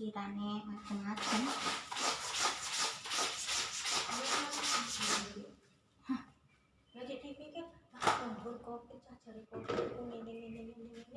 Kirane macam-macam. Lagi dipikir, ah, kopi, cari kopi, ini, ini, ini, ini.